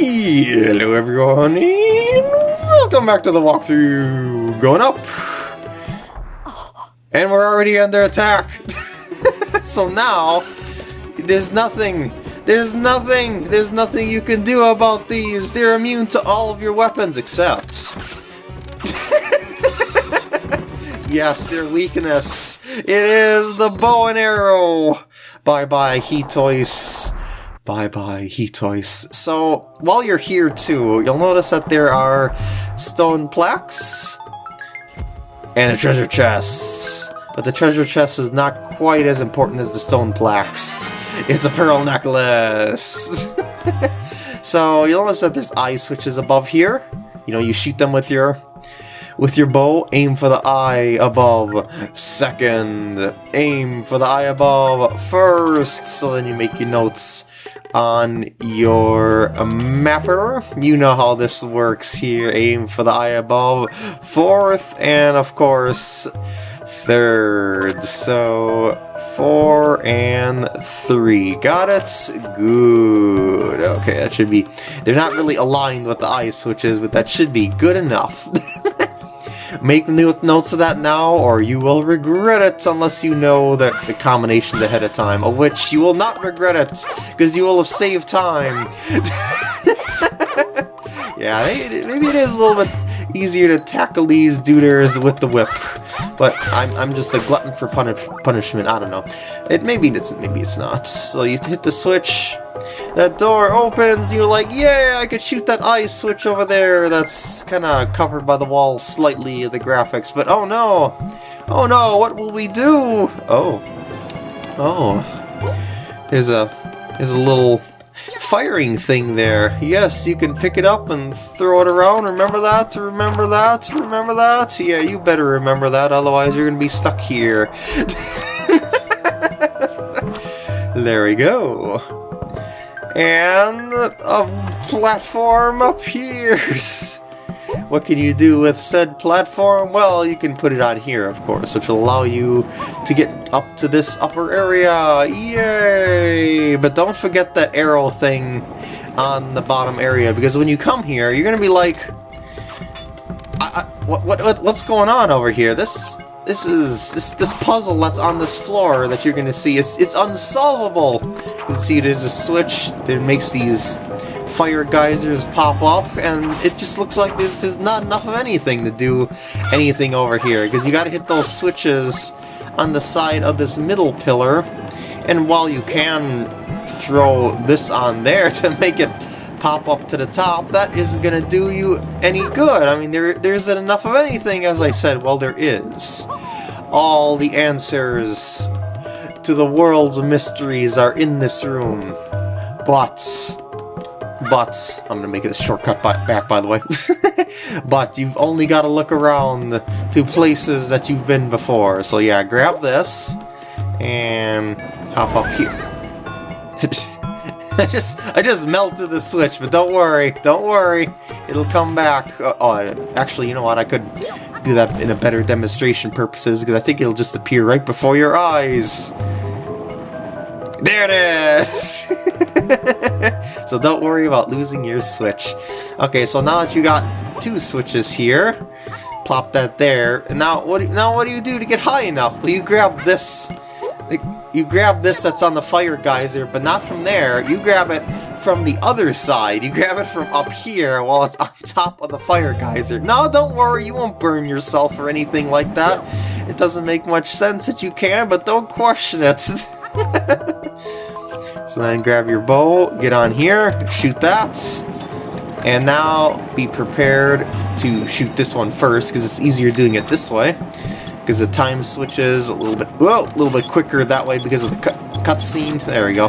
Hello everyone, and welcome back to the walkthrough. Going up. And we're already under attack. so now, there's nothing, there's nothing, there's nothing you can do about these. They're immune to all of your weapons except... yes, their weakness. It is the bow and arrow. Bye-bye, Hitoise. Bye-bye, Hitoise. So, while you're here too, you'll notice that there are stone plaques and a treasure chest. But the treasure chest is not quite as important as the stone plaques. It's a pearl necklace! so, you'll notice that there's eye switches above here. You know, you shoot them with your with your bow, aim for the eye above second, aim for the eye above first, so then you make your notes on your mapper. You know how this works here. Aim for the eye above. Fourth, and of course, third. So, four and three. Got it? Good. Okay, that should be... They're not really aligned with the eye switches, but that should be good enough. Make notes of that now, or you will regret it unless you know that the combinations ahead of time, of which you will not regret it, because you will have saved time. yeah, maybe it is a little bit easier to tackle these duders with the whip, but I'm, I'm just a glutton for punish punishment, I don't know. It Maybe it's, maybe it's not. So you hit the switch, that door opens, you're like, yeah, I could shoot that ice switch over there that's kind of covered by the wall slightly, the graphics, but oh no! Oh no, what will we do? Oh. Oh. There's a, there's a little firing thing there. Yes, you can pick it up and throw it around. Remember that? Remember that? Remember that? Yeah, you better remember that, otherwise you're gonna be stuck here. there we go and a platform appears. What can you do with said platform? Well, you can put it on here, of course, which will allow you to get up to this upper area. Yay! But don't forget that arrow thing on the bottom area, because when you come here, you're going to be like, I, I, what, what, what's going on over here? This this is this this puzzle that's on this floor that you're gonna see. It's it's unsolvable. You see, there's a switch that makes these fire geysers pop up, and it just looks like there's there's not enough of anything to do anything over here because you got to hit those switches on the side of this middle pillar. And while you can throw this on there to make it pop up to the top, that isn't to do you any good. I mean, there there isn't enough of anything, as I said. Well, there is. All the answers to the world's mysteries are in this room. But... But, I'm gonna make it a shortcut by, back by the way, but you've only got to look around to places that you've been before. So yeah, grab this, and hop up here. I just I just melted the switch, but don't worry, don't worry, it'll come back. Uh, oh, actually, you know what? I could do that in a better demonstration purposes, because I think it'll just appear right before your eyes. There it is! so don't worry about losing your switch. Okay, so now that you got two switches here, plop that there. And now what? Now what do you do to get high enough? Well, you grab this. You grab this that's on the fire geyser, but not from there. You grab it from the other side. You grab it from up here while it's on top of the fire geyser. No, don't worry, you won't burn yourself or anything like that. It doesn't make much sense that you can, but don't question it. so then grab your bow, get on here, shoot that. And now be prepared to shoot this one first, because it's easier doing it this way. Because the time switches a little bit, whoa, a little bit quicker that way because of the cut cutscene. There we go.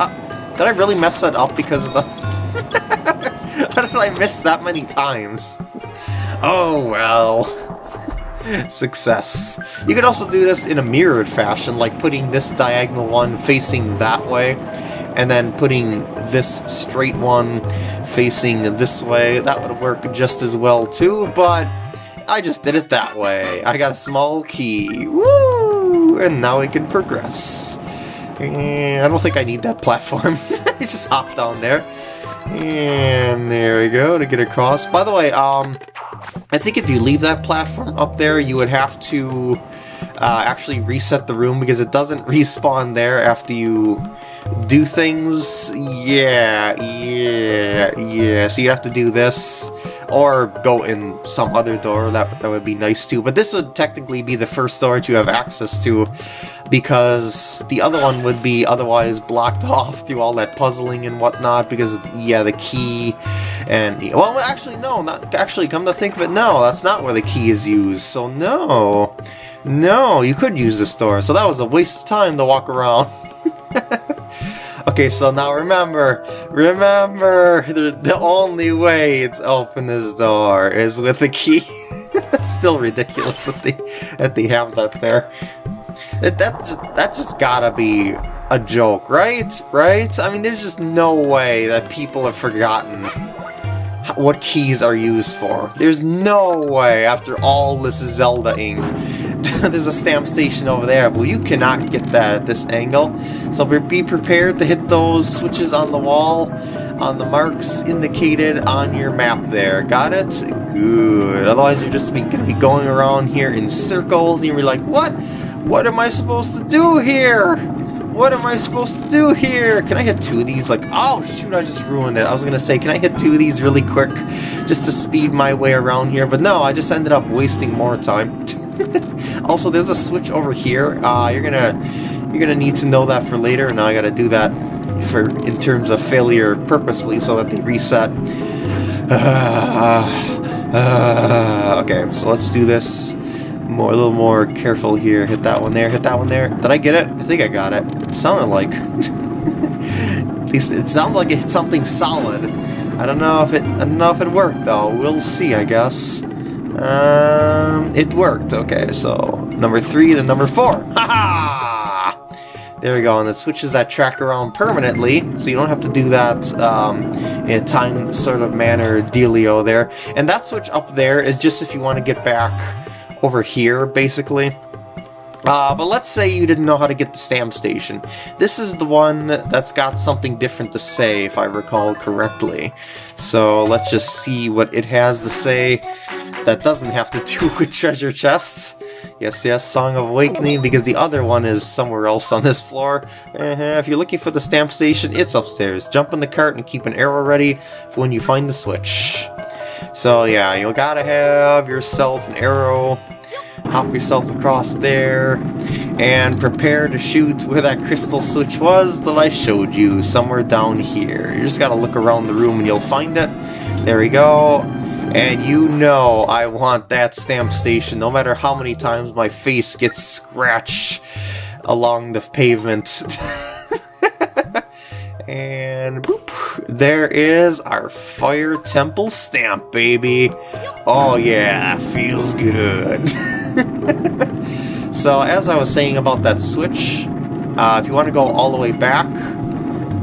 Ah, did I really mess that up because of the... How did I miss that many times? Oh, well. Success. You could also do this in a mirrored fashion, like putting this diagonal one facing that way, and then putting this straight one facing this way. That would work just as well too, but I just did it that way. I got a small key. Woo! And now I can progress. I don't think I need that platform. I just hop down there. And there we go, to get across. By the way, um, I think if you leave that platform up there, you would have to uh, actually reset the room because it doesn't respawn there after you do things. Yeah, yeah, yeah. So you'd have to do this or go in some other door. That, that would be nice too. But this would technically be the first door that you have access to because the other one would be otherwise blocked off through all that puzzling and whatnot because, yeah, the key and... Well, actually, no, not actually, come to think of it, no, that's not where the key is used, so no. No, you could use this door, so that was a waste of time to walk around. okay, so now remember, remember, the, the only way to open this door is with the key. It's still ridiculous that they, that they have that there. That, that's just, that just gotta be a joke, right? Right? I mean, there's just no way that people have forgotten what keys are used for. There's no way, after all this Zelda-ing, there's a stamp station over there, but you cannot get that at this angle. So be prepared to hit those switches on the wall, on the marks indicated on your map there. Got it? Good. Otherwise you're just going to be going around here in circles, and you're like, what? What am I supposed to do here? What am I supposed to do here? Can I hit two of these? Like, oh shoot, I just ruined it. I was gonna say, can I hit two of these really quick just to speed my way around here? But no, I just ended up wasting more time. also, there's a switch over here. Uh, you're gonna you're gonna need to know that for later. Now I gotta do that for in terms of failure purposely so that they reset. Uh, uh, okay, so let's do this more, a little more careful here. Hit that one there, hit that one there. Did I get it? I think I got it. it sounded like... At least it sounded like it hit something solid. I don't know if it I don't know if it worked though. We'll see, I guess. Um, it worked. Okay, so number three, then number four. Ha ha! There we go, and it switches that track around permanently, so you don't have to do that um, in a time sort of manner dealio there. And that switch up there is just if you want to get back over here, basically. Uh, but let's say you didn't know how to get the stamp station. This is the one that's got something different to say, if I recall correctly. So let's just see what it has to say that doesn't have to do with treasure chests. Yes, yes, Song of Awakening, because the other one is somewhere else on this floor. Uh -huh. If you're looking for the stamp station, it's upstairs. Jump in the cart and keep an arrow ready for when you find the switch. So yeah, you gotta have yourself an arrow, hop yourself across there, and prepare to shoot where that crystal switch was that I showed you, somewhere down here. You just gotta look around the room and you'll find it. There we go. And you know I want that stamp station, no matter how many times my face gets scratched along the pavement. And boop, there is our Fire Temple stamp, baby. Oh yeah, feels good. so as I was saying about that switch, uh, if you want to go all the way back,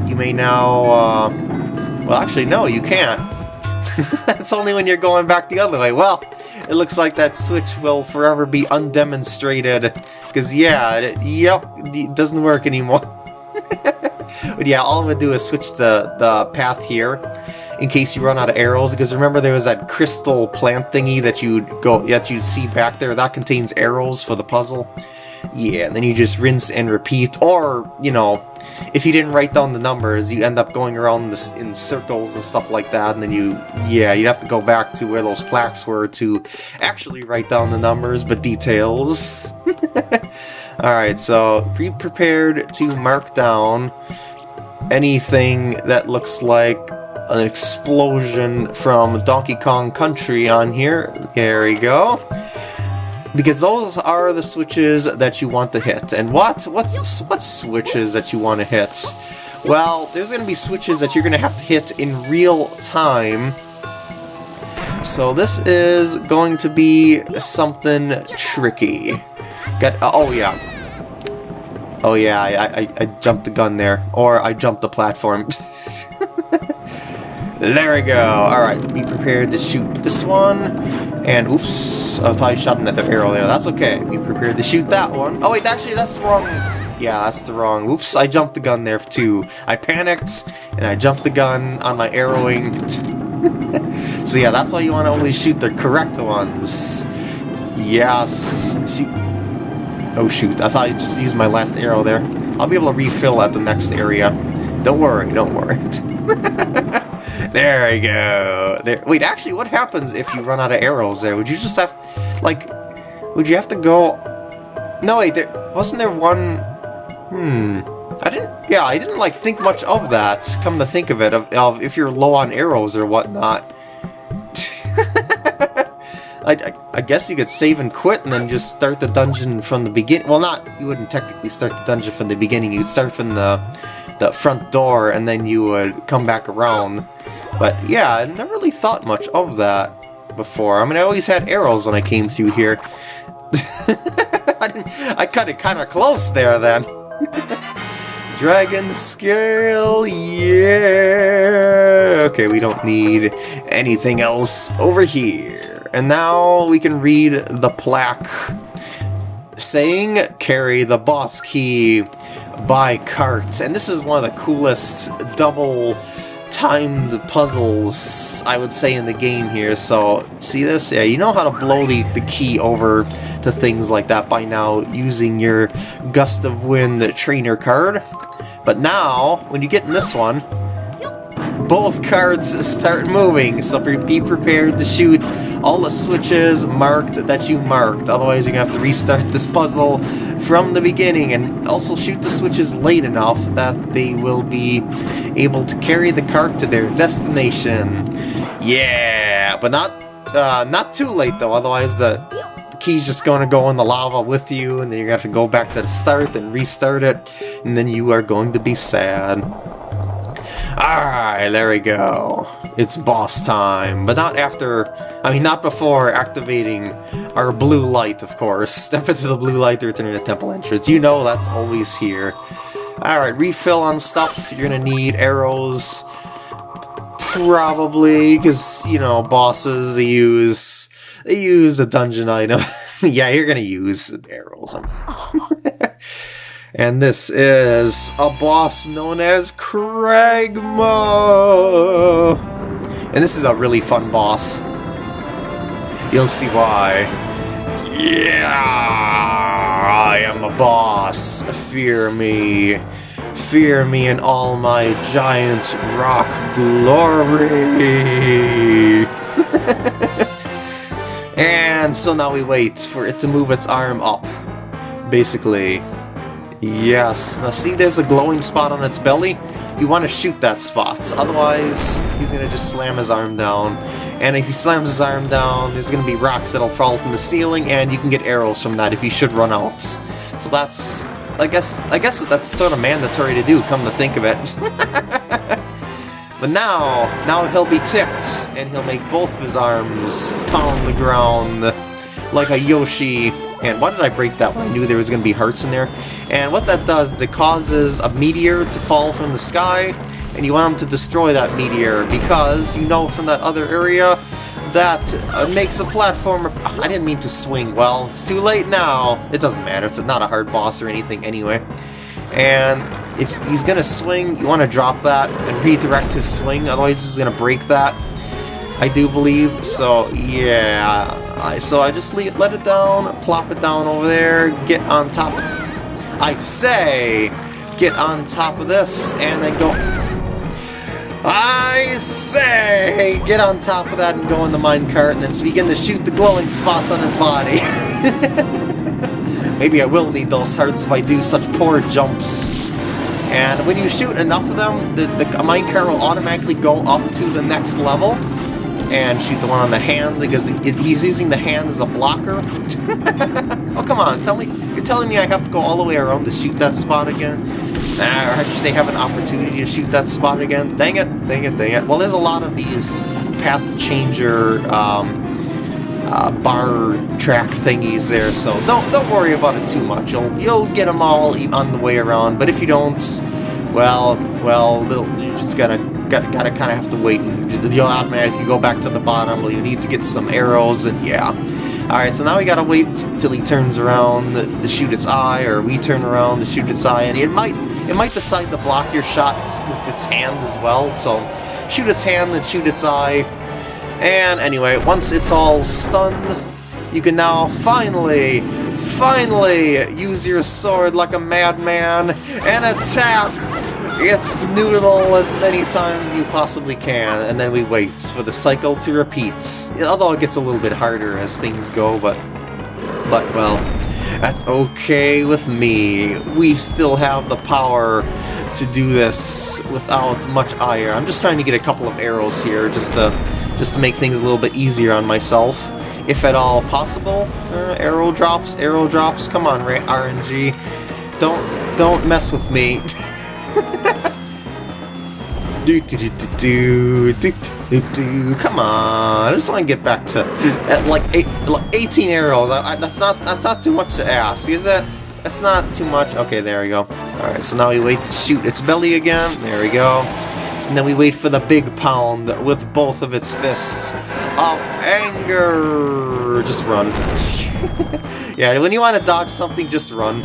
you may now... Uh, well, actually, no, you can't. That's only when you're going back the other way. Well, it looks like that switch will forever be undemonstrated. Because, yeah, it, yep, it doesn't work anymore. but yeah, all I'm going to do is switch the, the path here in case you run out of arrows, because remember there was that crystal plant thingy that you'd go that you'd see back there, that contains arrows for the puzzle. Yeah, and then you just rinse and repeat, or, you know, if you didn't write down the numbers, you end up going around this, in circles and stuff like that, and then you, yeah, you'd have to go back to where those plaques were to actually write down the numbers, but details. Alright, so be prepared to mark down anything that looks like an explosion from Donkey Kong Country on here. There we go. Because those are the switches that you want to hit. And what? What's, what switches that you want to hit? Well, there's going to be switches that you're going to have to hit in real time. So this is going to be something tricky. Got, oh, oh yeah, Oh yeah, I, I, I jumped the gun there. Or I jumped the platform. there we go. Alright, be prepared to shoot this one. And oops, I thought I shot another arrow there. That's okay. Be prepared to shoot that one. Oh wait, actually that's wrong Yeah, that's the wrong. Oops, I jumped the gun there too. I panicked, and I jumped the gun on my arrowing. so yeah, that's why you want to only shoot the correct ones. Yes. Shoot. Oh shoot, I thought I just used my last arrow there. I'll be able to refill at the next area. Don't worry, don't worry. there we go. There. Wait, actually, what happens if you run out of arrows there? Would you just have, like, would you have to go... No, wait, there, wasn't there one... Hmm... I didn't, yeah, I didn't, like, think much of that, come to think of it, of, of if you're low on arrows or whatnot. I, I, I, guess you could save and quit and then just start the dungeon from the beginning. Well, not, you wouldn't technically start the dungeon from the beginning. You'd start from the, the front door and then you would come back around. But yeah, I never really thought much of that before. I mean, I always had arrows when I came through here. I, I cut it kind of close there then. Dragon scale, yeah! Okay, we don't need anything else over here. And now we can read the plaque saying carry the boss key by cart. And this is one of the coolest double timed puzzles, I would say, in the game here. So, see this? Yeah, you know how to blow the, the key over to things like that by now using your Gust of Wind trainer card. But now, when you get in this one, both cards start moving, so be prepared to shoot all the switches marked that you marked. Otherwise, you're going to have to restart this puzzle from the beginning, and also shoot the switches late enough that they will be able to carry the cart to their destination. Yeah, but not uh, not too late though, otherwise the, key's just going to go in the lava with you, and then you're going to have to go back to the start and restart it, and then you are going to be sad. Alright, there we go. It's boss time, but not after, I mean not before activating our blue light, of course. Step into the blue light to return to the temple entrance. You know that's always here. Alright, refill on stuff. You're gonna need arrows. Probably, because, you know, bosses, they use, they use the dungeon item. yeah, you're gonna use arrows. Oh. And this is a boss known as Cragma! And this is a really fun boss. You'll see why. Yeah! I am a boss. Fear me. Fear me in all my giant rock glory! and so now we wait for it to move its arm up. Basically. Yes. Now see there's a glowing spot on its belly? You want to shoot that spot, otherwise he's going to just slam his arm down. And if he slams his arm down, there's going to be rocks that'll fall from the ceiling, and you can get arrows from that if you should run out. So that's... I guess I guess that's sort of mandatory to do, come to think of it. but now, now he'll be ticked, and he'll make both of his arms pound the ground like a Yoshi and why did I break that one? I knew there was going to be hearts in there. And what that does is it causes a meteor to fall from the sky, and you want them to destroy that meteor because you know from that other area that uh, makes a platform... I didn't mean to swing. Well, it's too late now. It doesn't matter. It's not a hard boss or anything anyway. And if he's going to swing, you want to drop that and redirect his swing, otherwise he's going to break that. I do believe. So, yeah. I, so I just leave, let it down, plop it down over there, get on top of I say, get on top of this, and then go... I say, get on top of that and go in the minecart, and then begin to shoot the glowing spots on his body. Maybe I will need those hearts if I do such poor jumps. And when you shoot enough of them, the, the minecart will automatically go up to the next level and shoot the one on the hand because he's using the hand as a blocker. oh, come on, tell me, you're telling me I have to go all the way around to shoot that spot again? Nah, or I should say have an opportunity to shoot that spot again? Dang it, dang it, dang it. Well, there's a lot of these path changer um, uh, bar track thingies there, so don't don't worry about it too much. You'll you'll get them all on the way around, but if you don't, well, well, you're just gonna gotta, gotta kind of have to wait and you'll automatically go back to the bottom. Well, you need to get some arrows and yeah. Alright, so now we gotta wait till he turns around to shoot its eye, or we turn around to shoot its eye, and it might it might decide to block your shots with its hand as well, so shoot its hand, then shoot its eye. And anyway, once it's all stunned, you can now finally, finally use your sword like a madman and attack its noodle as many times as you possibly can, and then we wait for the cycle to repeat. Although it gets a little bit harder as things go, but, but well, that's okay with me. We still have the power to do this without much ire. I'm just trying to get a couple of arrows here, just to, just to make things a little bit easier on myself, if at all possible. Uh, arrow drops, arrow drops, come on, RNG. Don't, don't mess with me. do, do, do, do, do, do, do, Come on, I just want to get back to at like, eight, like 18 arrows. I, I, that's not that's not too much to ask, is it? That's not too much. Okay, there we go. All right, so now we wait to shoot its belly again. There we go. And then we wait for the big pound with both of its fists of anger. Just run. yeah, when you want to dodge something, just run.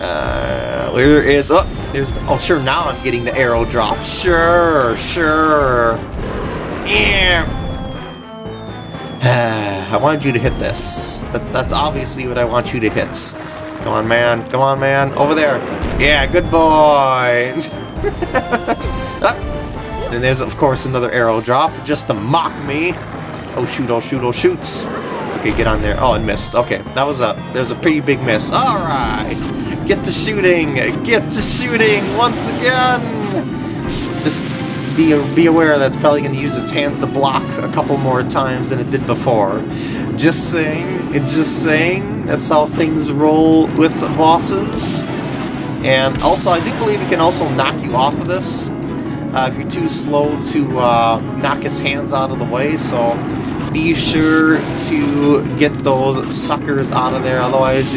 Uh, where is... Oh, there's... Oh, sure, now I'm getting the arrow drop. Sure, sure. Yeah. I wanted you to hit this. That, that's obviously what I want you to hit. Come on, man. Come on, man. Over there. Yeah, good boy. ah. And there's, of course, another arrow drop just to mock me. Oh, shoot, oh, shoot, oh, shoot. Okay, get on there. Oh, it missed. Okay, that was a, there's a pretty big miss. All right. Get to shooting! Get to shooting once again! Just be, be aware that it's probably going to use its hands to block a couple more times than it did before. Just saying, it's just saying, that's how things roll with bosses. And also, I do believe it can also knock you off of this uh, if you're too slow to uh, knock its hands out of the way, so be sure to get those suckers out of there, otherwise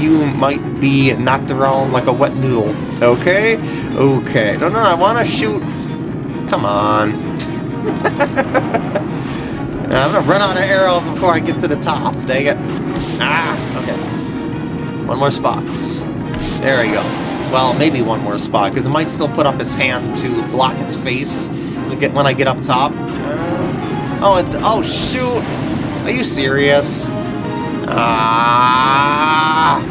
you might be knocked around like a wet noodle. Okay? Okay. No, no, I want to shoot... Come on. I'm gonna run out of arrows before I get to the top. Dang it. Ah, okay. One more spots. There we go. Well, maybe one more spot, because it might still put up its hand to block its face Get when I get up top. Oh, oh, shoot! Are you serious? Ah!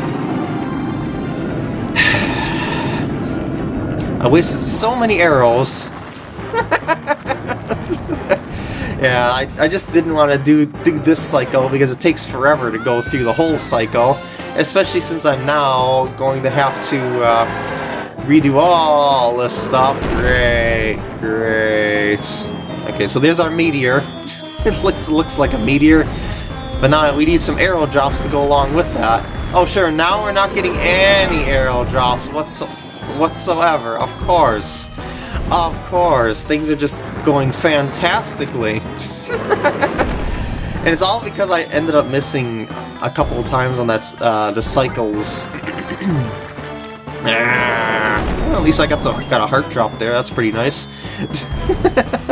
I wasted so many arrows. yeah, I, I just didn't want to do, do this cycle because it takes forever to go through the whole cycle, especially since I'm now going to have to uh, redo all this stuff. Great, great. Okay, so there's our meteor. it looks, looks like a meteor, but now we need some arrow drops to go along with that. Oh sure, now we're not getting any arrow drops whatsoever whatsoever, of course. Of course, things are just going fantastically. and it's all because I ended up missing a couple of times on that uh, the cycles. well, at least I got some got a heart drop there. That's pretty nice.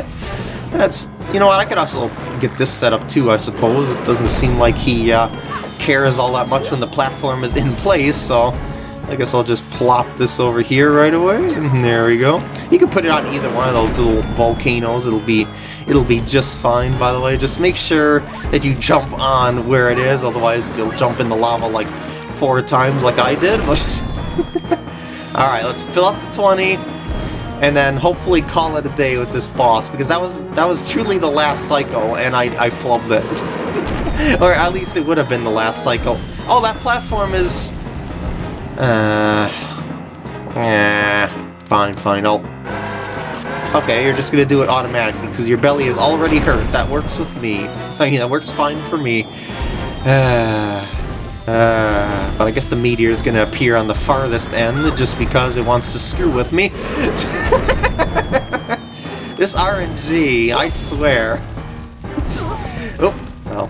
That's you know what I could also get this set up too. I suppose it doesn't seem like he uh, cares all that much when the platform is in place, so I guess I'll just plop this over here right away, there we go. You can put it on either one of those little volcanoes, it'll be it'll be just fine, by the way. Just make sure that you jump on where it is, otherwise you'll jump in the lava like four times like I did. Alright, let's fill up the 20, and then hopefully call it a day with this boss, because that was that was truly the last cycle, and I, I flubbed it. or at least it would have been the last cycle. Oh, that platform is uh, yeah, fine, fine, I'll... Okay, you're just gonna do it automatically, because your belly is already hurt. That works with me. I mean, that works fine for me. Uh, uh, but I guess the meteor is gonna appear on the farthest end, just because it wants to screw with me. this RNG, I swear. Just, oh, well.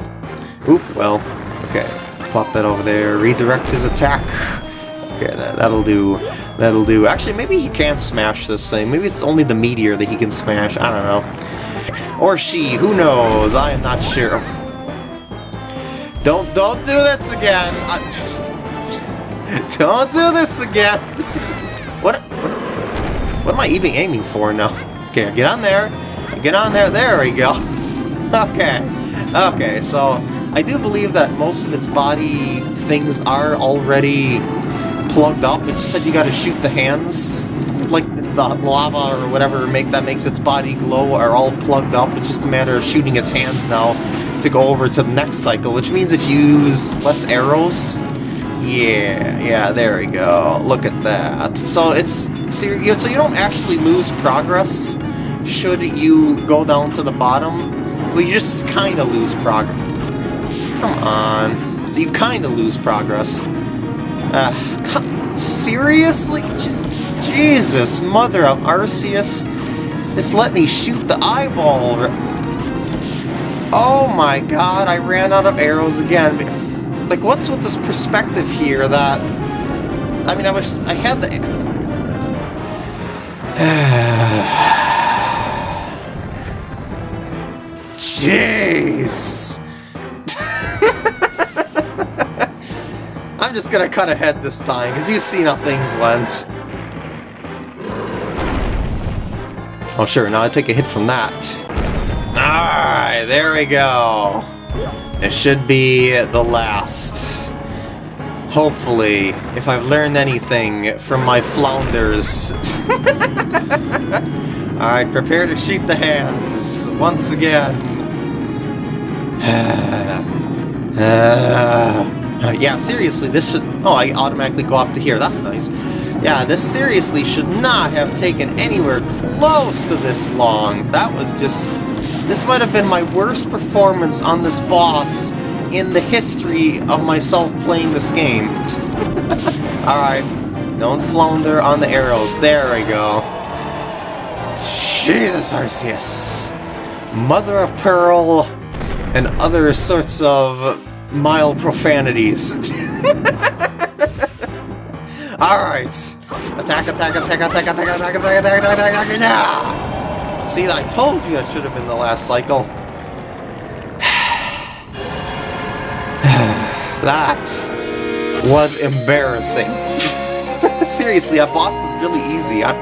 Oop, well. Okay, plop that over there. Redirect his attack. Okay, that, that'll do. That'll do. Actually, maybe he can't smash this thing. Maybe it's only the meteor that he can smash. I don't know. Or she. Who knows? I am not sure. Don't, don't do this again! I, don't do this again! What, what, what am I even aiming for now? Okay, get on there. Get on there. There we go. Okay. Okay, so I do believe that most of its body things are already plugged up. It just said you gotta shoot the hands. Like the lava or whatever make that makes its body glow are all plugged up. It's just a matter of shooting its hands now to go over to the next cycle, which means you use less arrows. Yeah, yeah, there we go. Look at that. So it's so you so you don't actually lose progress should you go down to the bottom. Well, you just kind of lose progress. Come on. So you kind of lose progress. Uh, seriously? Just Jesus, mother of Arceus. Just let me shoot the eyeball. Oh my god, I ran out of arrows again. Like, what's with this perspective here that... I mean, I was... I had the... Jeez! I'm just gonna cut ahead this time, because you see how things went. Oh sure, now I take a hit from that. Alright, there we go. It should be the last. Hopefully, if I've learned anything from my flounders. Alright, prepare to shoot the hands once again. uh, yeah, seriously, this should... Oh, I automatically go up to here. That's nice. Yeah, this seriously should not have taken anywhere close to this long. That was just this might have been my worst performance on this boss in the history of myself playing this game. Alright, don't flounder on the arrows. There we go. Jesus, Arceus. Mother of Pearl and other sorts of mild profanities. Alright. Attack, attack, attack, attack, attack, attack, attack, attack, attack, attack, attack, See, I told you that should have been the last cycle. that was embarrassing. Seriously, that boss is really easy. I,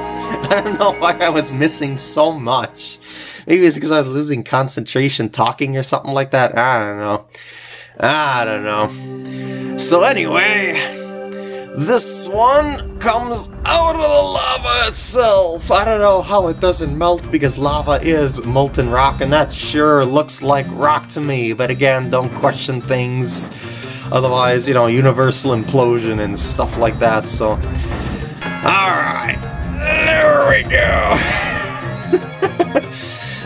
I don't know why I was missing so much. Maybe it's because I was losing concentration talking or something like that. I don't know. I don't know. So anyway, this one comes out of the lava itself! I don't know how it doesn't melt because lava is molten rock and that sure looks like rock to me, but again, don't question things. Otherwise, you know, universal implosion and stuff like that, so... Alright, there we go!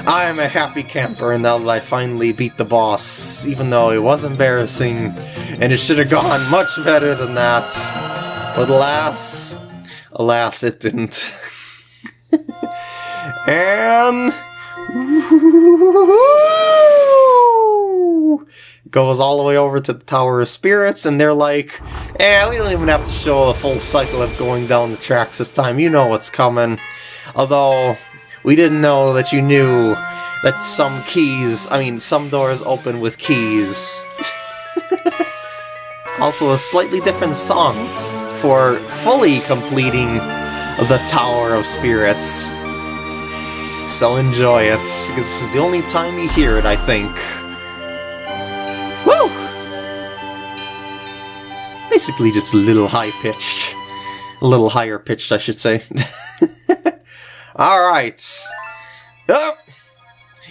I am a happy camper and now that I finally beat the boss, even though it was embarrassing, and it should have gone much better than that. But alas, alas, it didn't. and goes all the way over to the Tower of Spirits, and they're like, eh, we don't even have to show the full cycle of going down the tracks this time. You know what's coming. Although, we didn't know that you knew that some keys, I mean, some doors open with keys. also a slightly different song for fully completing the Tower of Spirits. So enjoy it, because this is the only time you hear it, I think. Woo! Basically just a little high-pitched. A little higher-pitched, I should say. Alright. Oh!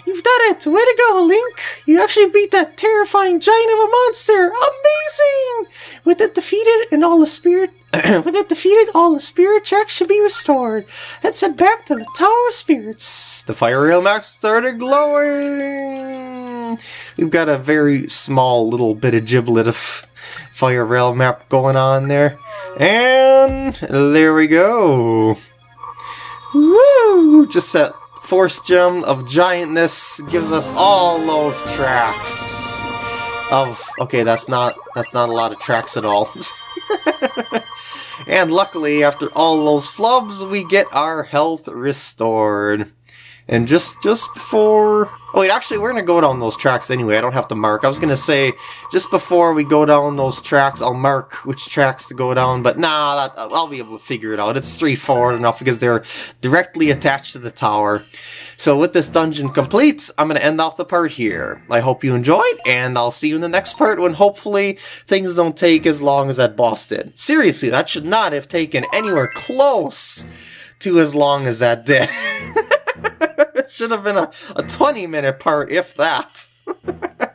You've done it! Way to go, Link! You actually beat that terrifying giant of a monster! Amazing! With it defeated and all the spirit with it defeated, all the spirit tracks should be restored. Let's head back to the Tower of Spirits. The fire rail map started glowing! We've got a very small little bit of giblet of fire rail map going on there. And there we go. Woo! Just that force gem of giantness gives us all those tracks. Of okay, that's not that's not a lot of tracks at all. and luckily, after all those flubs, we get our health restored. And just just before... Oh wait, actually we're going to go down those tracks anyway. I don't have to mark. I was going to say, just before we go down those tracks, I'll mark which tracks to go down. But nah, that, I'll be able to figure it out. It's straightforward enough because they're directly attached to the tower. So with this dungeon complete, I'm going to end off the part here. I hope you enjoyed, and I'll see you in the next part when hopefully things don't take as long as that boss did. Seriously, that should not have taken anywhere close to as long as that did. it should have been a, a 20 minute part, if that.